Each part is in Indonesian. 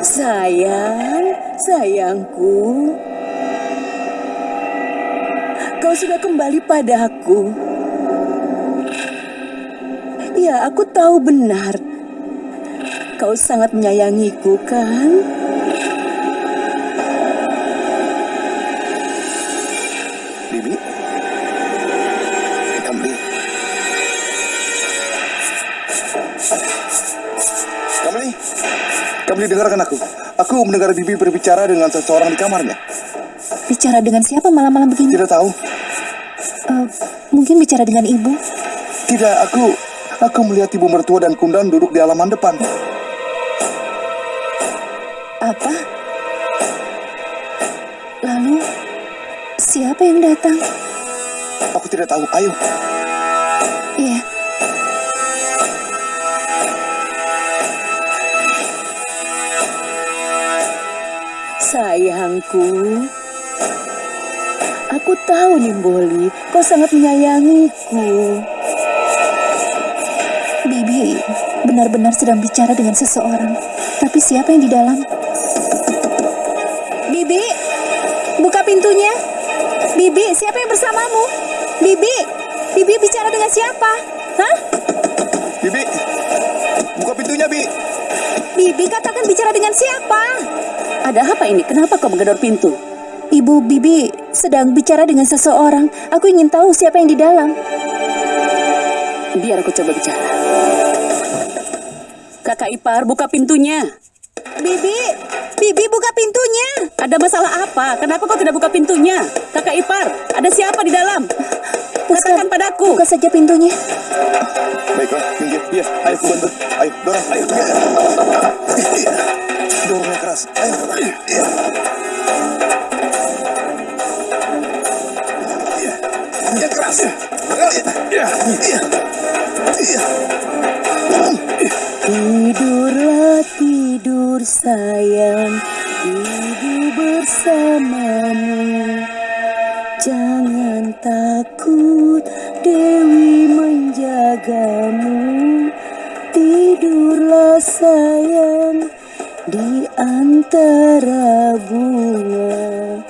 Sayang, sayangku. Kau sudah kembali padaku. Ya, aku tahu benar. Kau sangat menyayangiku, kan? Kamli dengarkan aku. Aku mendengar Bibi berbicara dengan seseorang di kamarnya. Bicara dengan siapa malam-malam begini? Tidak tahu. Eh, mungkin bicara dengan ibu. Tidak, aku aku melihat ibu mertua dan kundan duduk di halaman depan. Apa? Lalu, siapa yang datang? Aku tidak tahu. Ayo. Sayangku. Aku tahu Nimboli, kau sangat menyayangiku. Bibi benar-benar sedang bicara dengan seseorang. Tapi siapa yang di dalam? Bibi, buka pintunya. Bibi, siapa yang bersamamu? Bibi, Bibi bicara dengan siapa? Hah? Bibi, buka pintunya, Bi. Bibi katakan bicara dengan siapa? Ada apa ini? Kenapa kau menggedor pintu? Ibu Bibi sedang bicara dengan seseorang. Aku ingin tahu siapa yang di dalam. Biar aku coba bicara. Kakak Ipar, buka pintunya. Bibi, Bibi buka pintunya. Ada masalah apa? Kenapa kau tidak buka pintunya? Kakak Ipar, ada siapa di dalam? Katakan padaku. Buka saja pintunya. Baiklah, minggir. Iya, ayo aku bantu. Ayo, dorong. Ayo. Dorongnya keras. Ayo. Iya. Iya. Iya, keras. Iya. Iya. Iya. Tidurlah tidur sayang, ibu bersamamu. Jangan takut, menjagamu. Tidurlah sayang di antara bunga.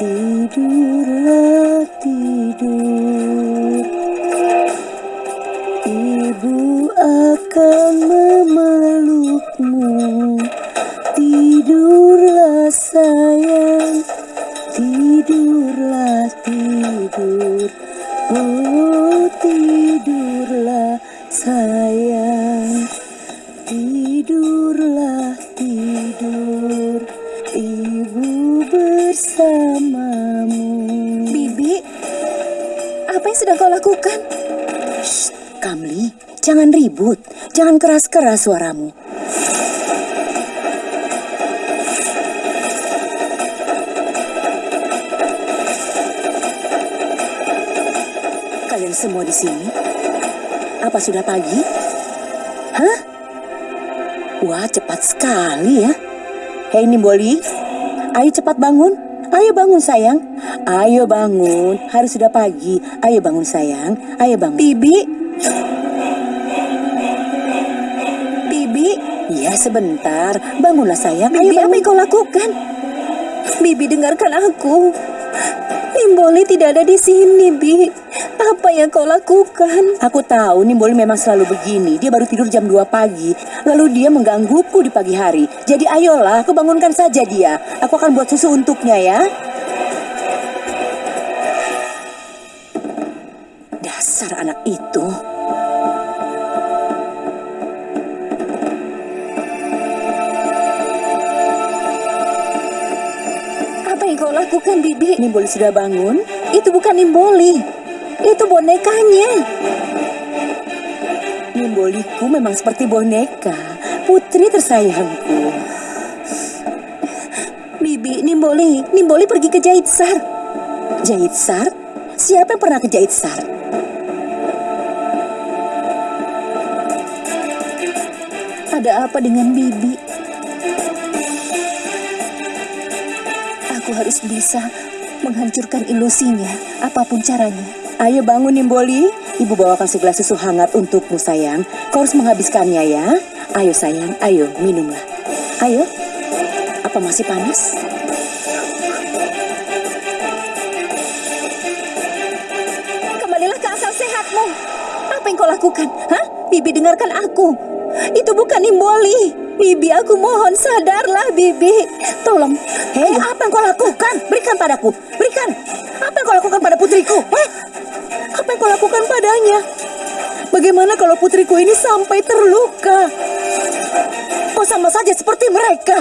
Tidurlah tidur. Ibu akan ribut. Jangan keras-keras suaramu. Kalian semua di sini? Apa sudah pagi? Hah? Wah, cepat sekali ya. Hei Nimboli, ayo cepat bangun. Ayo bangun sayang. Ayo bangun. Harus sudah pagi. Ayo bangun sayang. Ayo bangun. Bibi. Sebentar. Bangunlah sayang. Bibi, apa yang kau lakukan? Bibi dengarkan aku. Nimboli tidak ada di sini, Bi. Apa yang kau lakukan? Aku tahu Nimboli memang selalu begini. Dia baru tidur jam 2 pagi. Lalu dia menggangguku di pagi hari. Jadi ayolah, aku bangunkan saja dia. Aku akan buat susu untuknya ya. Dasar anak itu. Lakukan, Bibi? Nimboli sudah bangun? Itu bukan Nimboli. Itu bonekanya. Nimboliku memang seperti boneka. Putri tersayangku. Bibi, Nimboli. Nimboli pergi ke Jaitsar. Jaitsar? Siapa yang pernah ke Jaitsar? Ada apa dengan Bibi? Aku harus bisa menghancurkan ilusinya, apa pun caranya. Ayo bangun Nimboli, ibu bawakan segelas susu hangat untukmu sayang. Kau harus menghabiskannya ya. Ayo sayang, ayo minumlah. Ayo. Apa masih panas? Kembalilah ke asal sehatmu. Apa yang kau lakukan? Hah? Bibi dengarkan aku. Itu bukan Nimboli. Bibi, aku mohon sadarlah, Bibi. Tolong. Hei, apa yang kau lakukan? Berikan padaku. Berikan. Apa yang kau lakukan pada putriku? Eh, Apa yang kau lakukan padanya? Bagaimana kalau putriku ini sampai terluka? kau sama saja seperti mereka.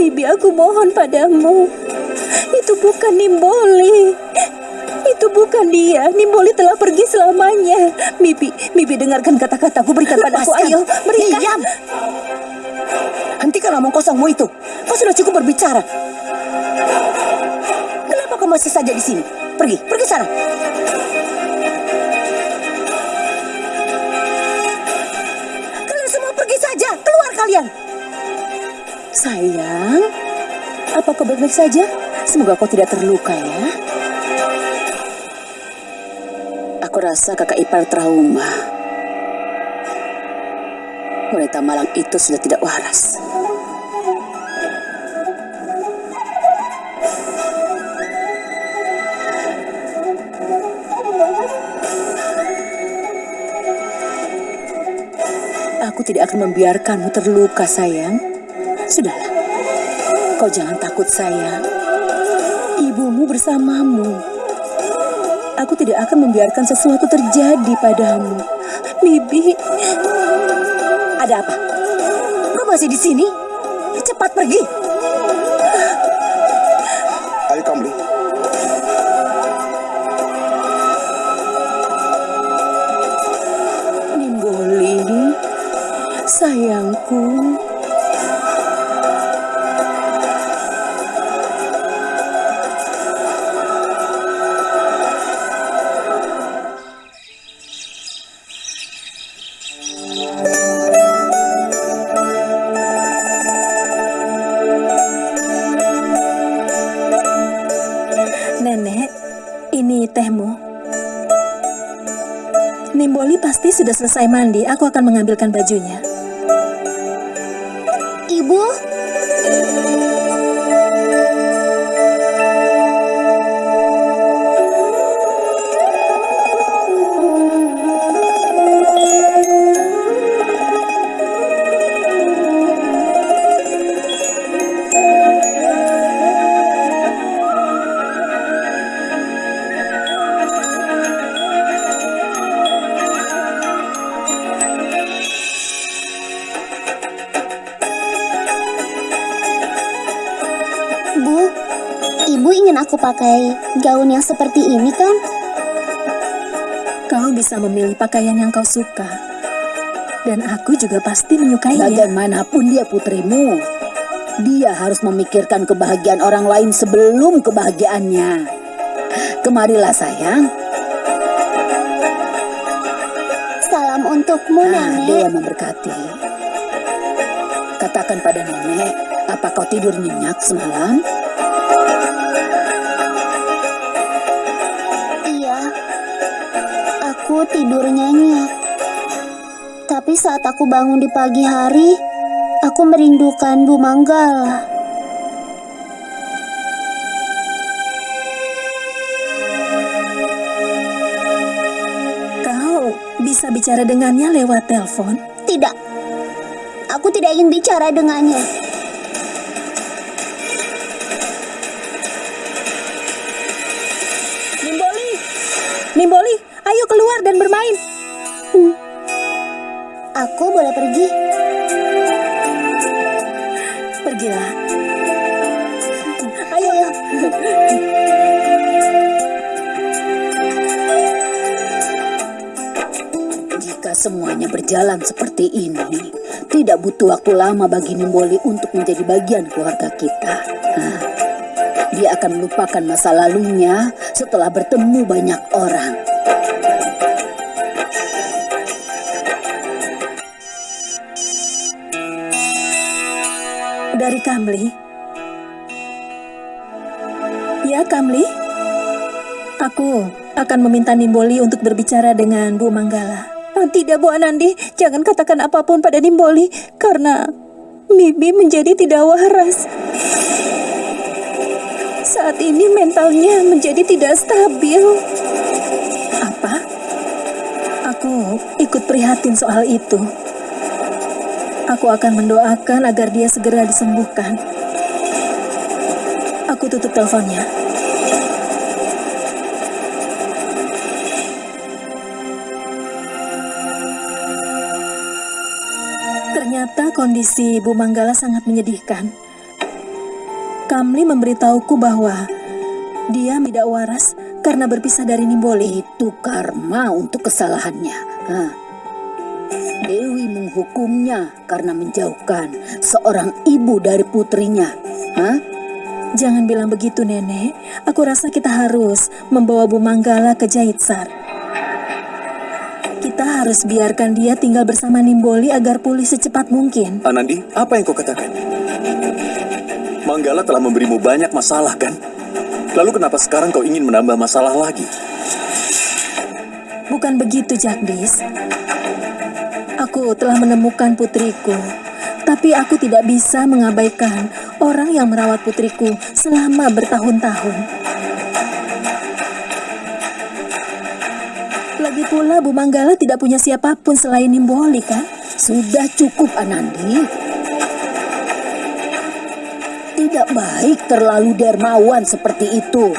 Bibi aku mohon padamu. Itu bukan Nimboli. Itu bukan dia. Nimboli telah pergi selamanya. Bibi, Bibi dengarkan kata-kataku. Berikan padaku. Lepaskan. Ayo, berikan. Diam. Hentikan omong kosongmu itu. Kau sudah cukup berbicara. Kenapa kau masih saja di sini? Pergi, pergi sana. Sayang, apa kau baik-baik saja? Semoga kau tidak terluka ya. Aku rasa kakak ipar trauma. Wanita malang itu sudah tidak waras. Aku tidak akan membiarkanmu terluka, sayang. Sudahlah, kau jangan takut, sayang. Ibumu bersamamu. Aku tidak akan membiarkan sesuatu terjadi padamu. Bibi, Ada apa? Kau masih di sini? Cepat pergi. Ayo Kamli. Nimboli, sayangku. Pasti sudah selesai mandi. Aku akan mengambilkan bajunya. Ibu, pakai gaun yang seperti ini kan? Kau bisa memilih pakaian yang kau suka. Dan aku juga pasti menyukainya. Bagaimanapun dia putrimu, dia harus memikirkan kebahagiaan orang lain sebelum kebahagiaannya. Kemarilah sayang, Salam untukmu, nah, Nenek. dia memberkati. Katakan pada nenek, apa kau tidur nyenyak semalam? Aku tidur nyenyak. Tapi saat aku bangun di pagi hari, aku merindukan Bu Manggala. Kau bisa bicara dengannya lewat telepon. Tidak, aku tidak ingin bicara dengannya. Nimboli, Nimboli, ayo dan bermain. Aku boleh pergi? Pergilah. Ayo. Jika semuanya berjalan seperti ini, tidak butuh waktu lama bagi Nimboli untuk menjadi bagian keluarga kita. Nah, dia akan melupakan masa lalunya setelah bertemu banyak orang. Dari Kamli. Ya, Kamli. Aku akan meminta Nimboli untuk berbicara dengan Bu Manggala. Ah, Tidak, Bu Anandi. Jangan katakan apa pun pada Nimboli. Karena Bibi menjadi tidak waras. Saat ini mentalnya menjadi tidak stabil. Apa? Aku ikut prihatin soal itu. Aku akan mendoakan agar dia segera disembuhkan. Aku tutup teleponnya. Ternyata kondisi Bu Manggala sangat menyedihkan. Kamli memberitahuku bahwa dia tidak waras karena berpisah dari Nimboli. Itu karma untuk kesalahannya. Hah. Dewi menghukumnya karena menjauhkan seorang ibu dari putrinya. Hah? Jangan bilang begitu, Nenek. Aku rasa kita harus membawa Bu Manggala ke Jaitsar. Kita harus biarkan dia tinggal bersama Nimboli agar pulih secepat mungkin. Anandi, apa yang kau katakan? Manggala telah memberimu banyak masalah, kan? Lalu kenapa sekarang kau ingin menambah masalah lagi? Bukan begitu, Jagdis. Aku telah menemukan putriku, tapi aku tidak bisa mengabaikan orang yang merawat putriku selama bertahun-tahun. Lagi pula Bu Manggala tidak punya siapa pun selain Nimboli, kan? Sudah cukup Anandi. Tidak baik terlalu dermawan seperti itu.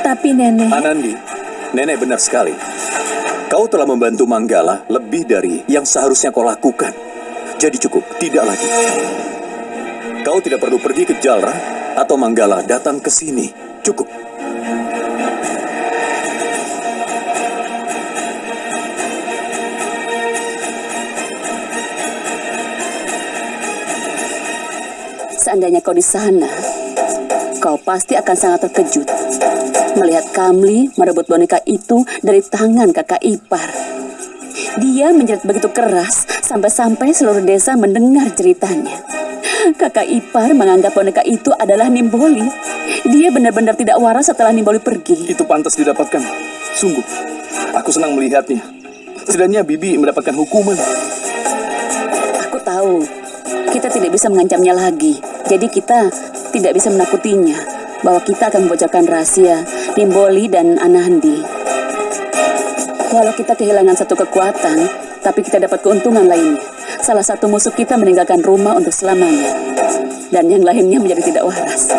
Tapi Nenek, Anandi, nenek benar sekali. Kau telah membantu Manggala lebih dari yang seharusnya kau lakukan. Jadi cukup, tidak lagi. Kau tidak perlu pergi ke Jalra atau Manggala datang ke sini. Cukup. Seandainya kau di sana, kau pasti akan sangat terkejut melihat Kamli merebut boneka itu dari tangan kakak ipar. Dia menjerit begitu keras sampai-sampai seluruh desa mendengar ceritanya. Kakak ipar menganggap boneka itu adalah Nimboli. Dia benar-benar tidak waras setelah Nimboli pergi. Itu pantas didapatkan. Sungguh, aku senang melihatnya. Setidaknya Bibi mendapatkan hukuman. Aku tahu kita tidak bisa mengancamnya lagi. Jadi kita tidak bisa menakutinya bahwa kita akan membocorkan rahasia Nimboli dan Anandi. Walau kita kehilangan satu kekuatan, tapi kita dapat keuntungan lainnya. Salah satu musuh kita meninggalkan rumah untuk selamanya. Dan yang lainnya menjadi tidak waras.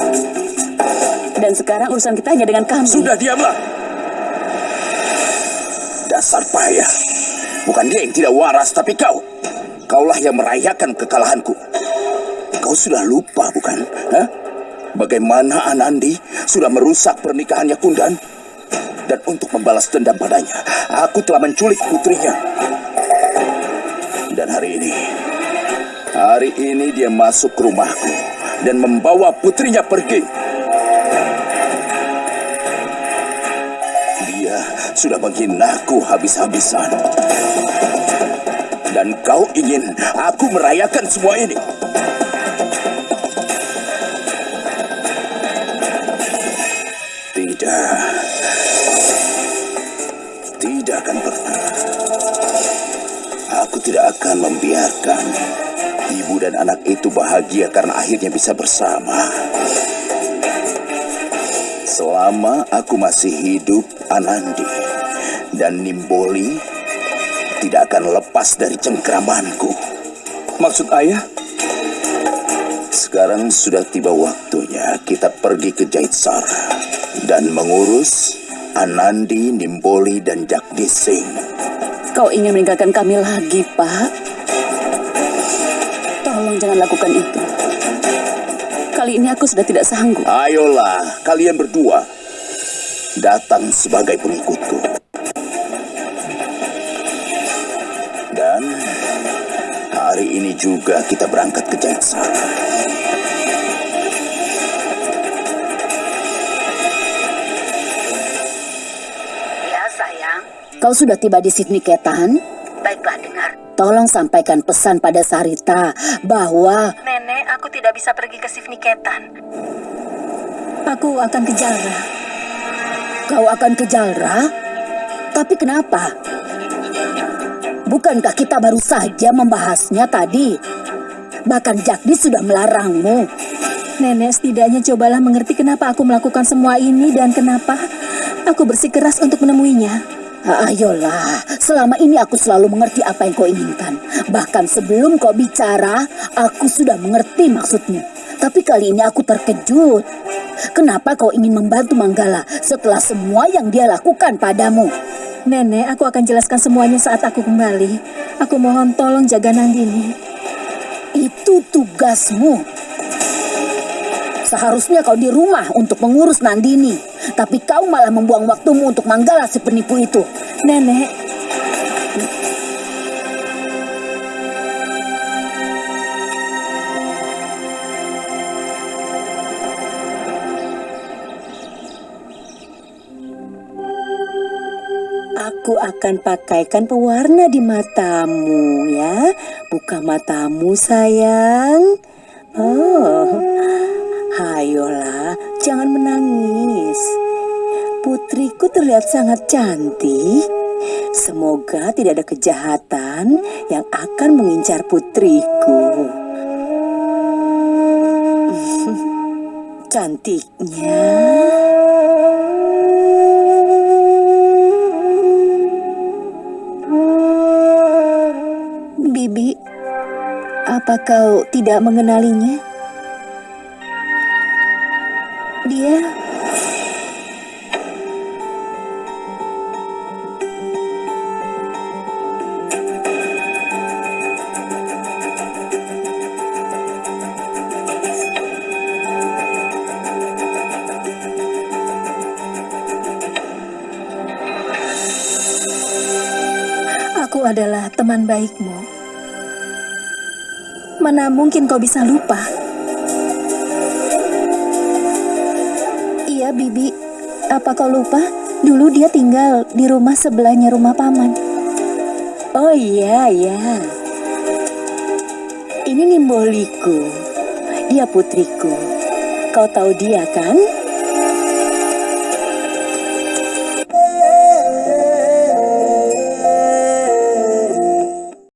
Dan sekarang urusan kita hanya dengan kami. Sudah diamlah. Dasar payah. Bukan dia yang tidak waras, tapi kau. Kaulah yang merayakan kekalahanku. Kau sudah lupa, bukan? Hah? Bagaimana Anandi sudah merusak pernikahannya Kundan? Dan untuk membalas dendam padanya, aku telah menculik putrinya. Dan hari ini, hari ini dia masuk ke rumahku dan membawa putrinya pergi. Dia sudah menghinaku habis-habisan. Dan kau ingin aku merayakan semua ini? Akan pernah. Aku tidak akan membiarkan ibu dan anak itu bahagia karena akhirnya bisa bersama. Selama aku masih hidup, Anandi dan Nimboli tidak akan lepas dari cengkramanku. Maksud ayah, Sekarang sudah tiba waktunya kita pergi ke Jaitsar dan mengurus Anandi, Nimboli, dan Jagdish Singh. Kau ingin meninggalkan kami lagi, Pak? Tolong jangan lakukan itu. Kali ini aku sudah tidak sanggup. Ayolah, kalian berdua datang sebagai pengikutku. Dan hari ini juga kita berangkat ke Jaitsar. Kau sudah tiba di Sydney Ketan? Baiklah, dengar. Tolong sampaikan pesan pada Sarita bahwa Nenek, aku tidak bisa pergi ke Sifniketan. Aku akan ke Jalra. kau akan ke Jalra. Tapi kenapa? Bukankah kita baru saja membahasnya tadi? Bahkan Jagdis sudah melarangmu. Nenek, setidaknya cobalah mengerti kenapa aku melakukan semua ini dan kenapa aku bersikeras untuk menemuinya. Ah, Ayolah, selama ini aku selalu mengerti apa yang kau inginkan. Bahkan sebelum kau bicara, aku sudah mengerti maksudmu. Tapi kali ini aku terkejut. Kenapa kau ingin membantu Manggala setelah semua yang dia lakukan padamu? Nenek, aku akan jelaskan semuanya saat aku kembali. Aku mohon tolong jaga Nandini. Itu tugasmu. Seharusnya kau di rumah untuk mengurus Nandini. Tapi kau malah membuang waktumu untuk Manggala si penipu itu. Nenek, Aku akan pakaikan pewarna di matamu ya. Buka matamu sayang. Oh, hayolah, jangan menangis. Putriku terlihat sangat cantik. Semoga tidak ada kejahatan yang akan mengincar putriku. Cantiknya. Bibi, apa kau tidak mengenalinya? Aku adalah teman baikmu. Mana mungkin kau bisa lupa? Iya, Bibi. Apa kau lupa? Dulu dia tinggal di rumah sebelahnya rumah paman. Oh iya, iya. Ini Nimboliku. Dia putriku. Kau tahu dia kan?